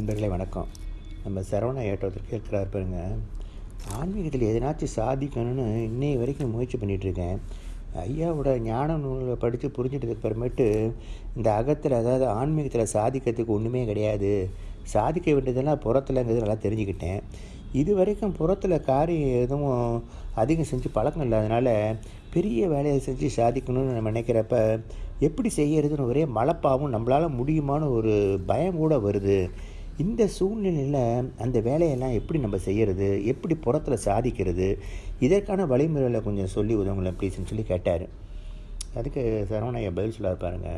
நண்பர்களே வணக்கம். நம்ம சரவணா ஏற்றத்திற்கு இருக்கிறார் பாருங்க. ஆன்மீகத்தில் எதனாச்சும் சாதிக்கணும்னு இன்னைய வரைக்கும் முயற்சி பண்ணிகிட்ருக்கேன் ஐயாவோட ஞான நூலை படித்து புரிஞ்சிட்டதுக்கு அப்புறமேட்டு இந்த அகத்தில் அதாவது ஆன்மீகத்தில் சாதிக்கிறதுக்கு ஒன்றுமே கிடையாது. சாதிக்க வேண்டியதெல்லாம் புறத்துலங்கிறது நல்லா தெரிஞ்சுக்கிட்டேன். இது வரைக்கும் புறத்தில் காரியம் எதுவும் அதிகம் செஞ்சு பழக்கம் இல்லாதனால பெரிய வேலையை செஞ்சு சாதிக்கணும்னு நம்ம நினைக்கிறப்ப எப்படி செய்யறதுன்னு ஒரே மலப்பாவும் நம்மளால் முடியுமான்னு ஒரு பயம் கூட வருது. இந்த சூழ்நிலையில் அந்த வேலையெல்லாம் எப்படி நம்ம செய்கிறது எப்படி புறத்தில் சாதிக்கிறது? இதற்கான வழிமுறைகளை கொஞ்சம் சொல்லி உதவுங்களேன் ப்ளீஸ்னு சொல்லி கேட்டார். அதுக்கு சரவணையா பதில் சொல்ல பாருங்க.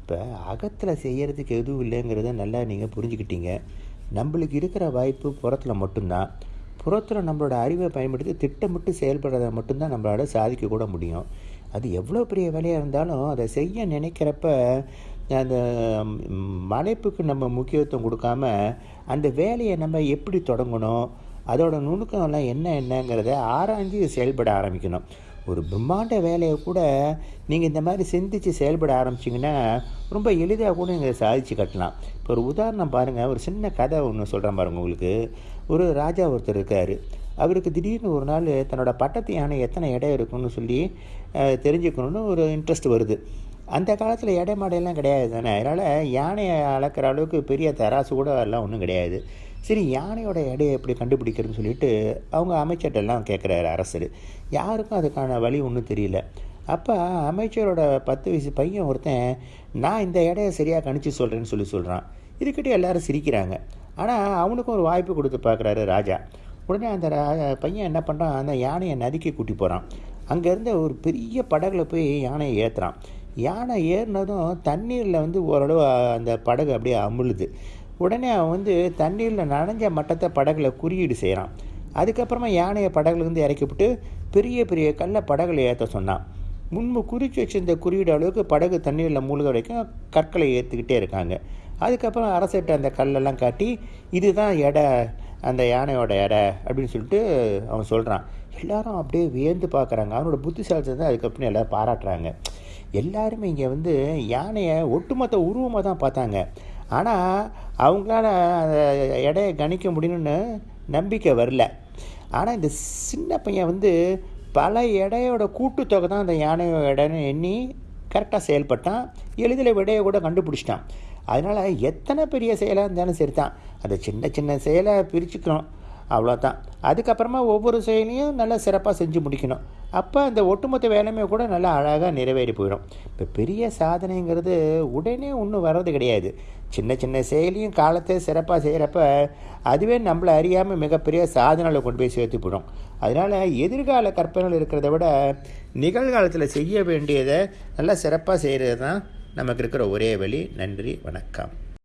இப்போ அகத்தில் செய்கிறதுக்கு எதுவும் இல்லைங்கிறத நல்லா நீங்கள் புரிஞ்சுக்கிட்டீங்க. நம்மளுக்கு இருக்கிற வாய்ப்பு புறத்தில் மட்டும்தான். புறத்தில் நம்மளோட அறிவை பயன்படுத்தி திட்டமிட்டு செயல்படுறத மட்டும்தான் நம்மளால சாதிக்க கூட முடியும். அது எவ்வளோ பெரிய வேலையாக இருந்தாலும் அதை செய்ய நினைக்கிறப்ப அந்த மலைப்புக்கு நம்ம முக்கியத்துவம் கொடுக்காம அந்த வேலையை நம்ம எப்படி தொடங்கணும் அதோட நுணுக்கம்லாம் என்ன என்னங்கிறத ஆராய்ஞ்சு செயல்பட ஆரம்பிக்கணும். ஒரு பிரம்மாண்ட வேலையை கூட நீங்கள் இந்த மாதிரி சிந்தித்து செயல்பட ஆரம்பிச்சிங்கன்னா ரொம்ப எளிதாக கூட நீங்கள் சாதித்து கட்டலாம். இப்போ ஒரு உதாரணம் பாருங்கள் ஒரு சின்ன கதை ஒன்று சொல்கிறேன் பாருங்கள் உங்களுக்கு. ஒரு ராஜா ஒருத்தர் இருக்கார். அவருக்கு திடீர்னு ஒரு நாள் தன்னோட பட்டத்து யானை எத்தனை இடம் இருக்குன்னு சொல்லி தெரிஞ்சுக்கணுன்னு ஒரு இன்ட்ரெஸ்ட் வருது. அந்த காலத்தில் எடை மாடையெல்லாம் கிடையாது தானே? அதனால் யானையை அளக்கிற அளவுக்கு பெரிய தராசு கூட எல்லாம் ஒன்றும் கிடையாது. சரி யானையோட எடையை எப்படி கண்டுபிடிக்கிறதுன்னு சொல்லிட்டு அவங்க அமைச்சர்கிட்டலாம் கேட்குறாரு அரசர். யாருக்கும் அதுக்கான வழி ஒன்றும் தெரியல. அப்போ அமைச்சரோட பத்து வயசு பையன் ஒருத்தன் நான் இந்த எடையை சரியாக கணிச்சு சொல்கிறேன்னு சொல்லி சொல்கிறான் இதுக்கிட்ட எல்லாரும் சிரிக்கிறாங்க. ஆனால் அவனுக்கும் ஒரு வாய்ப்பு கொடுத்து பார்க்குறாரு ராஜா. உடனே அந்த பையன் என்ன பண்ணுறான் அந்த யானையை நதிக்கு கூட்டி போகிறான் அங்கேருந்து ஒரு பெரிய படகுல போய் யானையை ஏற்றுறான் யானை ஏறினதும் தண்ணீரில் வந்து ஓரளவு அந்த படகு அப்படியே அமுழுது. உடனே அவன் வந்து தண்ணீரில் நனைஞ்ச மட்டத்தை படகுல குறியீடு செய்கிறான் அதுக்கப்புறமா யானையை படகுலேருந்து இறக்கிவிட்டு பெரிய பெரிய கல்லை படகுல ஏற்ற சொன்னான். முன்பு குறித்து வச்சிருந்த குறியீடு அளவுக்கு படகு தண்ணீரில் மூழ்க வரைக்கும் கற்களை ஏற்றுக்கிட்டே இருக்காங்க. அதுக்கப்புறம் அரசிட்ட அந்த கல்லெல்லாம் காட்டி இதுதான் எடை அந்த யானையோட எடை அப்படின்னு சொல்லிட்டு அவன் சொல்கிறான் எல்லாரும் அப்படியே வியந்து பார்க்குறாங்க அவனோட புத்திசாலத்தை தான் அதுக்கப்புறம் எல்லோரும் பாராட்டுறாங்க. எல்லாருமே இங்கே வந்து யானையை ஒட்டுமொத்த உருவமாக தான் பார்த்தாங்க. ஆனால் அவங்களால அந்த எடையை கணிக்க முடியணும்னு நம்பிக்கை வரல. ஆனால் இந்த சின்ன பையன் வந்து பல எடையோட கூட்டுத்தொகை தான் அந்த யானையோட எடைன்னு எண்ணி கரெக்டாக செயல்பட்டான். எளிதில் விடையை கூட கண்டுபிடிச்சிட்டான். அதனால் எத்தனை பெரிய செயலாக இருந்தாலும் சரி தான் அந்த சின்ன சின்ன செயலை பிரிச்சுக்கிறோம். அவ்வளோதான் அதுக்கப்புறமா ஒவ்வொரு செயலையும் நல்லா சிறப்பாக செஞ்சு முடிக்கணும். அப்போ அந்த ஒட்டுமொத்த வேலையுமே கூட நல்லா அழகாக நிறைவேறி போயிடும். இப்போ பெரிய சாதனைங்கிறது உடனே ஒன்றும் வர்றது கிடையாது. சின்ன சின்ன செயலியும் காலத்தை சிறப்பாக செய்கிறப்ப அதுவே நம்மளை அறியாமல் மிகப்பெரிய சாதனையில் கொண்டு போய் சேர்த்து போயிடும். அதனால் எதிர்கால கற்பனைகள் இருக்கிறத விட நிகழ்காலத்தில் செய்ய வேண்டியதை நல்லா சிறப்பாக செய்கிறது தான் நமக்கு இருக்கிற ஒரே வழி. நன்றி வணக்கம்.